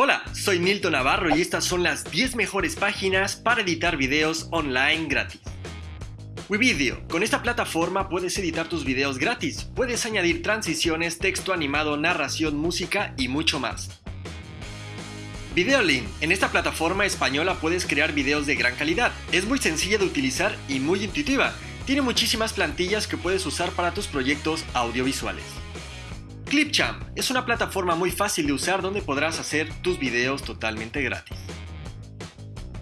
Hola, soy Milton Navarro y estas son las 10 mejores páginas para editar videos online gratis. WeVideo. Con esta plataforma puedes editar tus videos gratis. Puedes añadir transiciones, texto animado, narración, música y mucho más. Videolink. En esta plataforma española puedes crear videos de gran calidad. Es muy sencilla de utilizar y muy intuitiva. Tiene muchísimas plantillas que puedes usar para tus proyectos audiovisuales. Clipchamp es una plataforma muy fácil de usar donde podrás hacer tus videos totalmente gratis.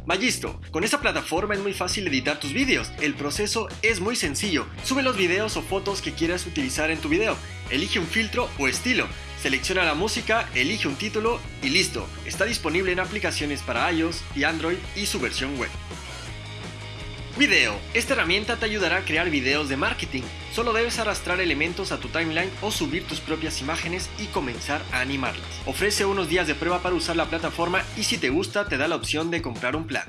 Magisto, con esta plataforma es muy fácil editar tus videos. El proceso es muy sencillo. Sube los videos o fotos que quieras utilizar en tu video. Elige un filtro o estilo. Selecciona la música, elige un título y listo. Está disponible en aplicaciones para iOS y Android y su versión web. Video. Esta herramienta te ayudará a crear videos de marketing. Solo debes arrastrar elementos a tu timeline o subir tus propias imágenes y comenzar a animarlas. Ofrece unos días de prueba para usar la plataforma y si te gusta te da la opción de comprar un plan.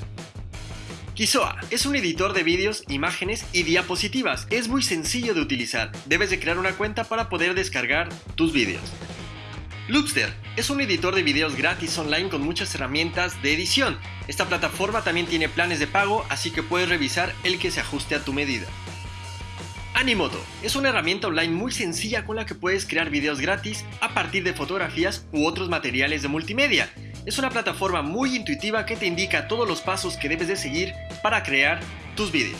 Kisoa es un editor de vídeos, imágenes y diapositivas. Es muy sencillo de utilizar. Debes de crear una cuenta para poder descargar tus vídeos. Loopster es un editor de videos gratis online con muchas herramientas de edición. Esta plataforma también tiene planes de pago, así que puedes revisar el que se ajuste a tu medida. Animoto es una herramienta online muy sencilla con la que puedes crear videos gratis a partir de fotografías u otros materiales de multimedia. Es una plataforma muy intuitiva que te indica todos los pasos que debes de seguir para crear tus videos.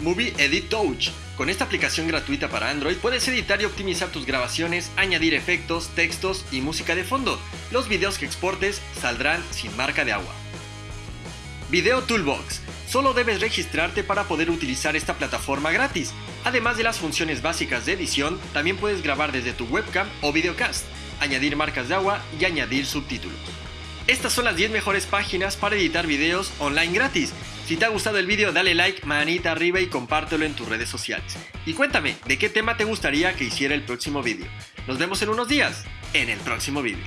Movie Edit Touch con esta aplicación gratuita para Android puedes editar y optimizar tus grabaciones, añadir efectos, textos y música de fondo. Los videos que exportes saldrán sin marca de agua. Video Toolbox. Solo debes registrarte para poder utilizar esta plataforma gratis. Además de las funciones básicas de edición, también puedes grabar desde tu webcam o videocast, añadir marcas de agua y añadir subtítulos. Estas son las 10 mejores páginas para editar videos online gratis. Si te ha gustado el vídeo dale like, manita arriba y compártelo en tus redes sociales. Y cuéntame, ¿de qué tema te gustaría que hiciera el próximo vídeo? Nos vemos en unos días, en el próximo vídeo.